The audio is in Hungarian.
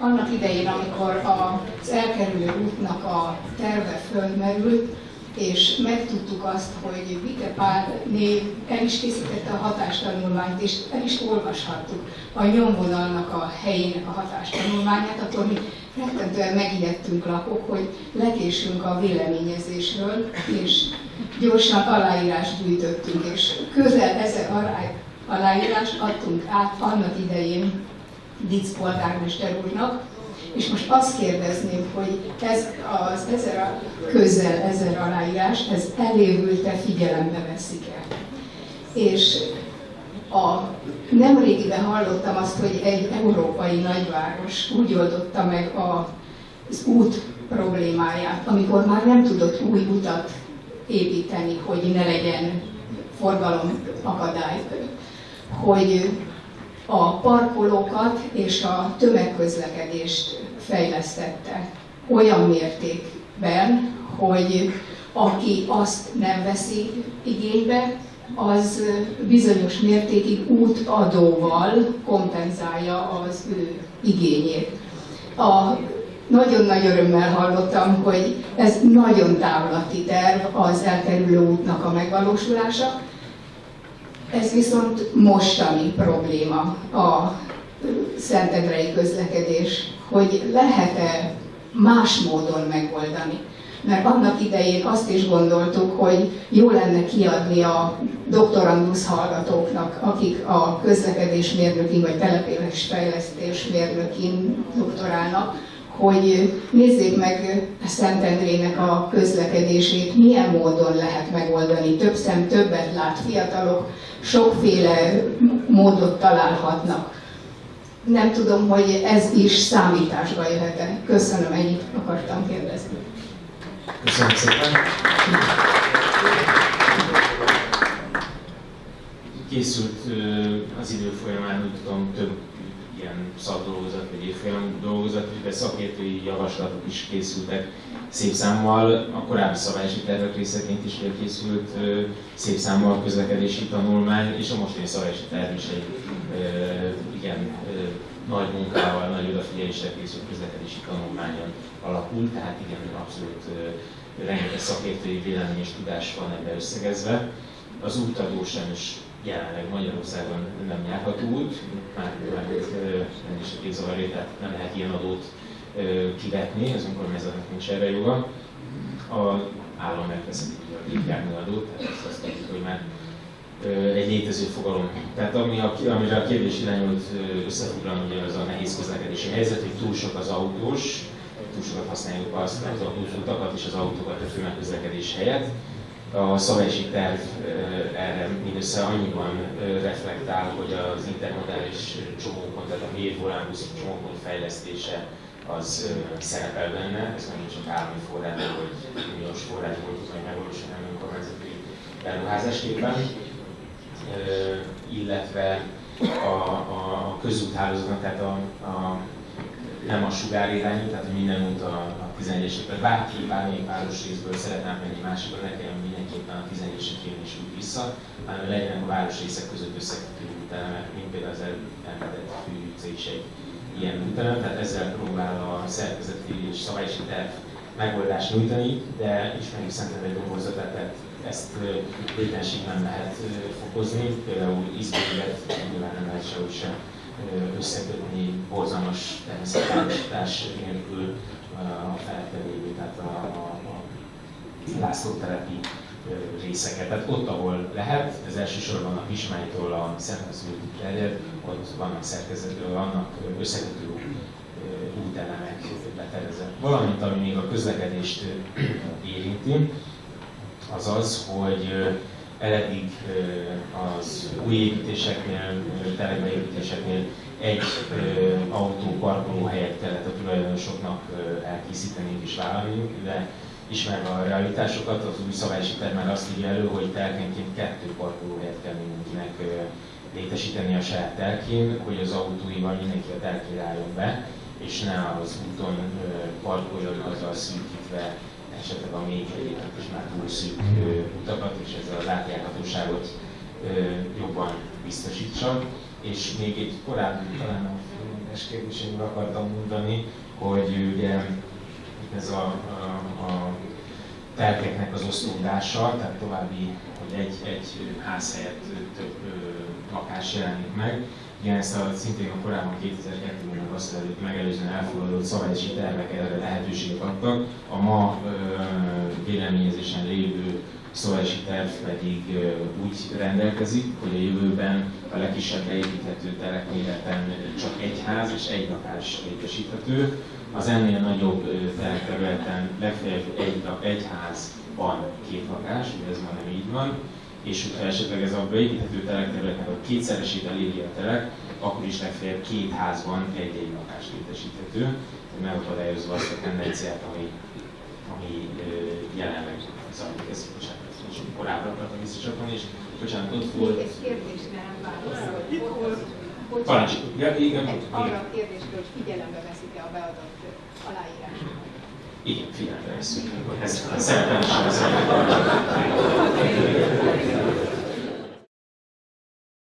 annak idején, amikor az elkerülő útnak a terve fölmerült, és megtudtuk azt, hogy Vite Pál név el is készítette a hatástanulmányt, és el is olvashattuk a nyomvonalnak a helyének a hatástanulmányát, akkor mi rettentően megijedtünk lakok, hogy lekésünk a véleményezésről, és gyorsan aláírást gyűjtöttünk, és közel ezer aláírást adtunk át annak idején Dic polgármester úrnak, és most azt kérdezném, hogy ez az ezer, közel ezer aláírás, ez elévült-e figyelembe veszik-e? És a, nemrégiben hallottam azt, hogy egy európai nagyváros úgy oldotta meg a, az út problémáját, amikor már nem tudott új utat építeni, hogy ne legyen forgalom akadály, hogy a parkolókat és a tömegközlekedést fejlesztette olyan mértékben, hogy aki azt nem veszi igénybe, az bizonyos mértékig útadóval kompenzálja az ő igényét. A nagyon nagy örömmel hallottam, hogy ez nagyon távlati terv az elkerülő útnak a megvalósulása. Ez viszont mostani probléma a szentendrei közlekedés, hogy lehet-e más módon megoldani. Mert annak idején azt is gondoltuk, hogy jó lenne kiadni a doktorandusz hallgatóknak, akik a közlekedésmérnökin vagy településfejlesztés mérnökin doktorálnak, hogy nézzék meg a Szentendrének a közlekedését, milyen módon lehet megoldani. Több szem többet lát, fiatalok sokféle módot találhatnak. Nem tudom, hogy ez is számításba jöhet-e. Köszönöm, ennyit akartam kérdezni. Köszönöm szépen. Készült az idő folyamán, úgy tudom, több ilyen szakdolgozat vagy évfolyam dolgozat, de szakértői javaslatok is készültek szép számmal. A korábbi szabályozási tervek részeként is készült szép számmal közlekedési tanulmány, és a mostani szabályozási terv is egy igen nagy munkával, nagy odafigyeléssel készült közlekedési tanulmányon alapul, tehát igen, abszolút rengeteg szakértői vélemény és tudás van ebbe összegezve. Az útadó sem is jelenleg Magyarországon nem járható út, már nem is képzavaré, tehát nem lehet ilyen adót kivetni, az önkormányzatnak nincs erre joga. A állam megveszeti a gépjárműadót, tehát azt, azt tudjuk, hogy már egy létező fogalom. Tehát ami a, amire a kérdés irányult összefoglalni, ugye az a nehéz közlekedési helyzet, hogy túl sok az autós, túl sokat használjuk azt, az autózutakat és az autókat a főmegközlekedés helyett. A szabályosi terv erre mindössze annyiban reflektál, hogy az intermodális csomópont, tehát a mélyvolánbusz csomópont fejlesztése az szerepel benne, ez megint csak állami forrás, hogy milliós forrásból tudni megvalósulni önkormányzati beruházásképpen illetve a, a közúthálózatnak, tehát a, a, nem a sugárirányú, tehát hogy minden út a, a 11 esek bárki bármelyik városrészből szeretne menni másikba, ne kelljen mindenképpen a 11 esek is úgy vissza, hanem legyenek a városrészek között összekötő útelemek, mint például az említett fű utca is egy ilyen útelem, tehát ezzel próbál a szerkezeti és szabályosi terv megoldást nyújtani, de ismerjük szerintem egy domborzatát, tehát ezt létenség nem lehet fokozni, például izgélet nyilván nem lehet sehogy sem összekötni borzalmas természetárosítás nélkül a felette lévő, tehát a, a, a László-telepi részeket. Tehát ott, ahol lehet, ez elsősorban a Kismánytól a Szentaszülőtig terjed, ott vannak szerkezetről, vannak összekötő útelemek beterezve. Valamint, ami még a közlekedést érinti, az az, hogy eddig az új építéseknél, telekbeépítéseknél egy autó helyet kellett a tulajdonosoknak elkészíteni és vállalni, de ismerve a realitásokat, az új szabályosi már azt írja elő, hogy telkenként kettő parkolóhelyet kell mindenkinek létesíteni a saját telkén, hogy az autóival mindenki a telkére álljon be, és ne az úton parkoljon azzal szűkítve esetleg a még egyébként is már túl szűk utakat, és ezzel az átjárhatóságot jobban biztosítsa. És még egy korábbi, talán a érdekes kérdés, én akartam mondani, hogy ugye ez a, a, a telkeknek az osztódása, tehát további, hogy egy, egy ház helyett több lakás jelenik meg. Igen, ezt a szintén a korábban 2002-ben azt megelőzően elfogadott szabályozási tervek erre lehetőséget adtak. A ma véleményezésen lévő szabályozási terv pedig úgy rendelkezik, hogy a jövőben a legkisebb beépíthető terekméreten csak egy ház és egy lakás létesíthető. Az ennél nagyobb terekterületen legfeljebb egy, egy ház van két lakás, ugye ez már nem így van, és hogyha esetleg ez a beépíthető terekterületnek a kétszeresét eléri a terek, akkor is legfeljebb két házban egy-egy lakás létesíthető, megakadályozva azt a tendenciát, ami, ami jelenleg zajlik. Ez, bocsánat, korábbra akartam visszacsatolni, és bocsánat, ott volt... Egy kérdésre nem válaszol. Itt volt. Parancs, igen, igen. Arra a kérdésre, hogy figyelembe veszik-e a beadott aláírás. Igen, figyelembe veszünk. Ez szerepel is